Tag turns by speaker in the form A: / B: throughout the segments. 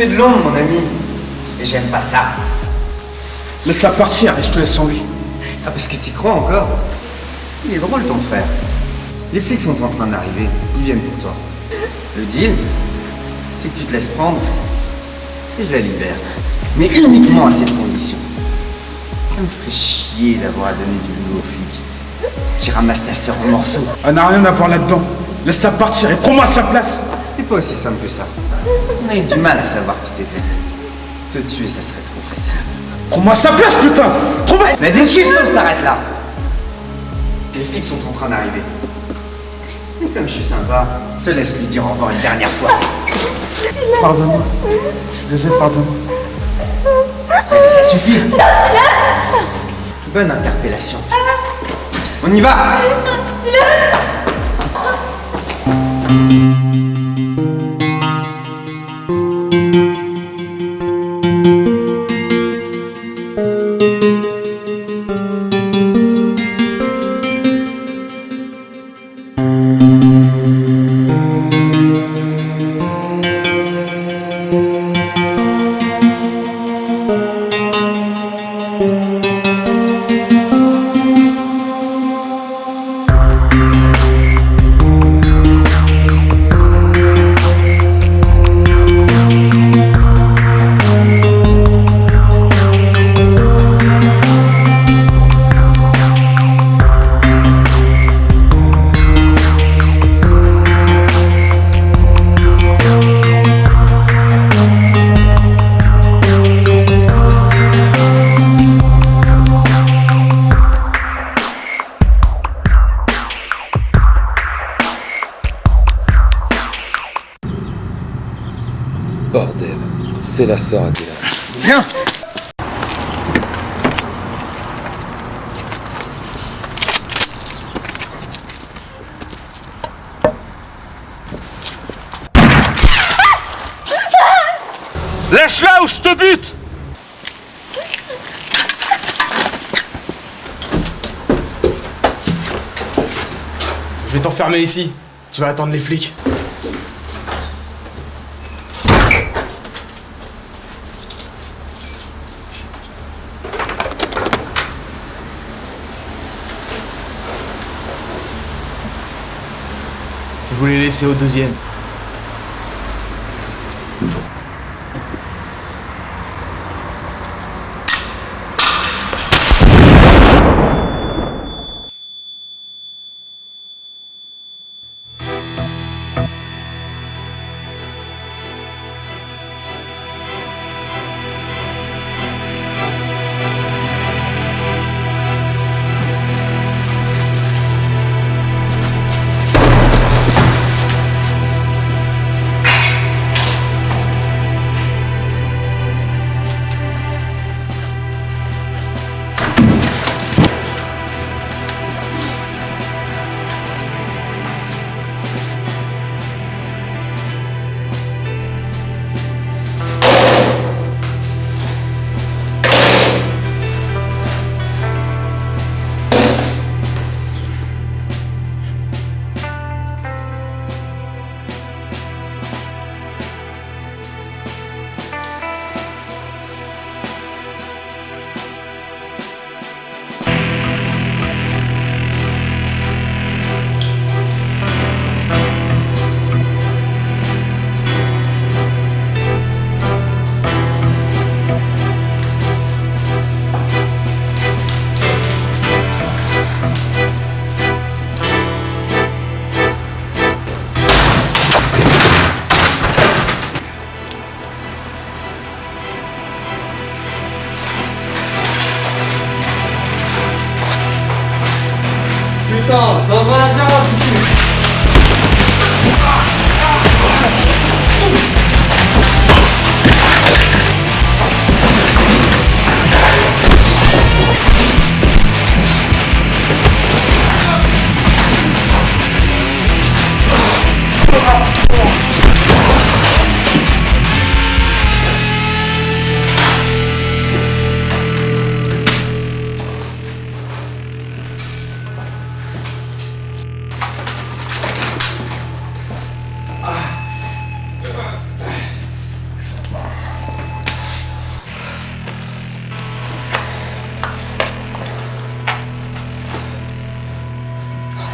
A: fais de l'ombre, mon ami. Et j'aime pas ça.
B: Laisse-la partir et je te laisse en vie.
A: Ah, parce que t'y crois encore Il est drôle, ton frère. Les flics sont en train d'arriver. Ils viennent pour toi. Le deal, c'est que tu te laisses prendre et je la libère. Mais uniquement à cette condition. Ça me ferait chier d'avoir à donner du boulot aux flics. J'y ramasse ta sœur en morceaux.
B: Elle n'a rien à voir là-dedans. Laisse-la partir et prends-moi sa place.
A: C'est pas aussi simple que ça. On a eu du mal à savoir qui t'étais. Te tuer, ça serait trop facile.
B: Prends-moi sa place, putain Prends-moi...
A: La discussion s'arrête là. Les flics sont en train d'arriver. Mais comme je suis sympa, je te laisse lui dire au revoir une dernière fois.
B: Pardonne-moi. Je suis désolé, pardonne-moi.
A: Allez, ça suffit. Bonne interpellation. On y va
C: Bordel, c'est la sœur à Dylan.
A: Viens
B: Lâche-la ou je te bute
D: Je vais t'enfermer ici. Tu vas attendre les flics. Voulais laisser au deuxième.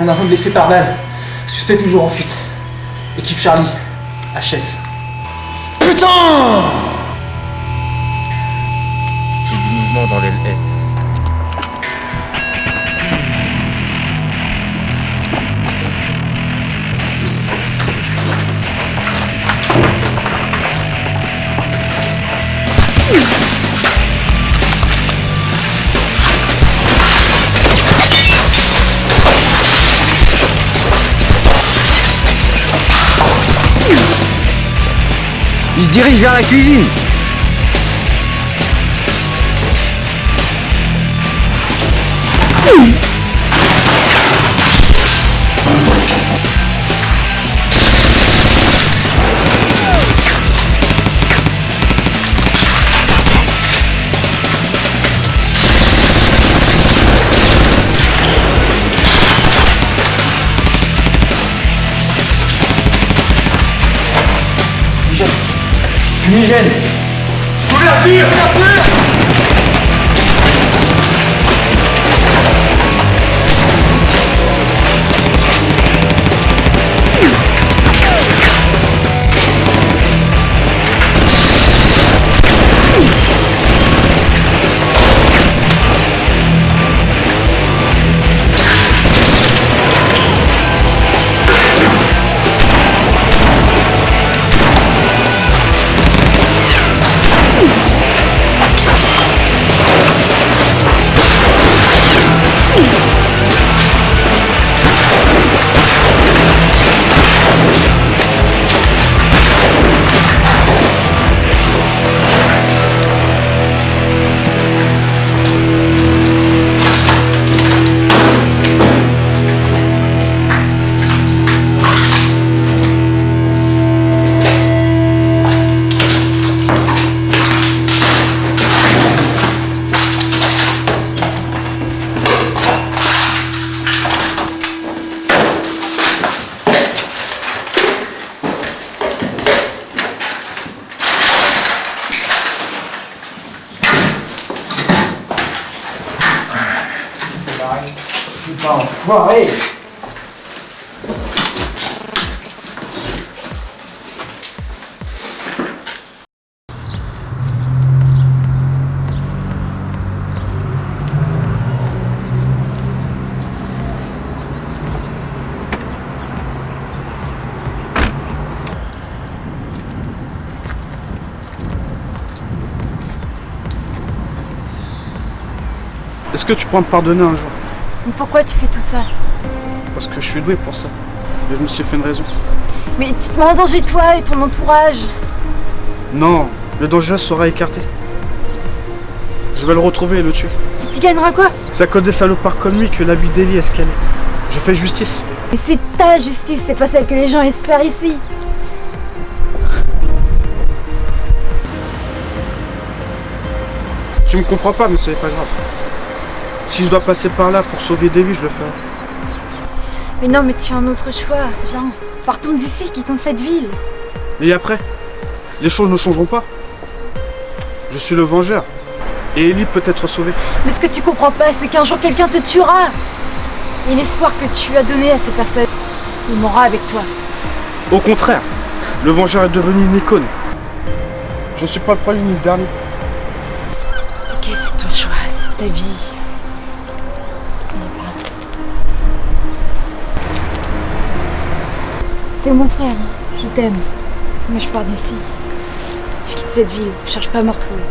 E: Un homme blessé par balle. Suspect toujours en fuite. Équipe Charlie. HS.
C: Putain J'ai du mouvement dans l'aile est.
A: dirige vers la cuisine
E: 위 엔, 组리가주의 해.
F: Est-ce que tu pourras me pardonner un jour?
G: Mais pourquoi tu fais tout ça
F: Parce que je suis doué pour ça. Et je me suis fait une raison.
G: Mais tu te mets en danger toi et ton entourage.
F: Non, le danger sera écarté. Je vais le retrouver et le tuer.
G: Et tu gagneras quoi
F: C'est à cause des salopards comme lui que la vie d'Eli est ce qu'elle est. Je fais justice.
G: Mais c'est ta justice, c'est pas celle que les gens espèrent ici.
F: Tu me comprends pas, mais c'est pas grave. Si je dois passer par là pour sauver des vies, je le ferai.
G: Mais non, mais tu as un autre choix. Viens, partons d'ici, quittons cette ville.
F: Et après Les choses ne changeront pas. Je suis le vengeur. Et Ellie peut être sauvée.
G: Mais ce que tu comprends pas, c'est qu'un jour quelqu'un te tuera. Et l'espoir que tu as donné à ces personnes, il mourra avec toi.
F: Au contraire, le vengeur est devenu une icône. Je suis pas le premier ni le dernier.
G: Ok, c'est ton choix, c'est ta vie. T'es mon frère, je t'aime. Mais je pars d'ici. Je quitte cette ville, je cherche pas à me retrouver.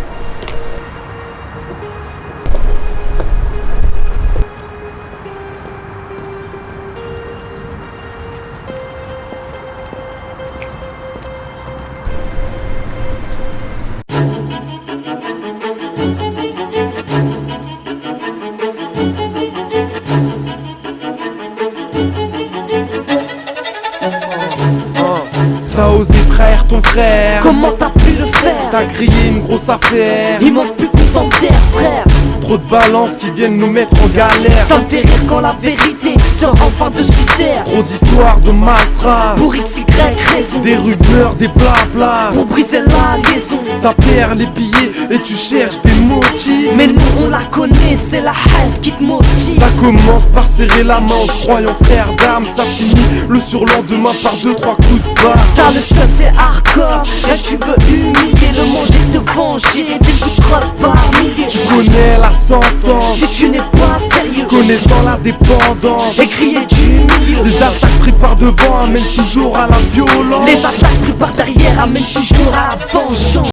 H: T'as grillé une grosse affaire.
I: Il manque plus que tant terre frère.
H: Trop de balances qui viennent nous mettre en galère.
I: Ça me fait rire quand la vérité sort enfin dessus terre.
H: Trop d'histoires de malfrats
I: Pour XY raison.
H: Des rumeurs, des blabla
I: Pour briser la liaison.
H: Ça perd les billets et tu cherches des motifs
I: Mais nous on la connaît, c'est la haine qui te motive.
H: Ça commence par serrer la main en se croyant frère d'armes Ça finit le surlendemain par deux trois coups de barre
I: T'as le seul, c'est hardcore. Là tu veux humilier le manger, te venger. Des coups de crosse par milliers.
H: Tu connais la sentence
I: Si tu n'es pas sérieux,
H: Connaissant la dépendance
I: et crier.
H: Les attaques prises par devant amènent toujours à la violence
I: Les attaques pris par derrière amènent toujours à la vengeance.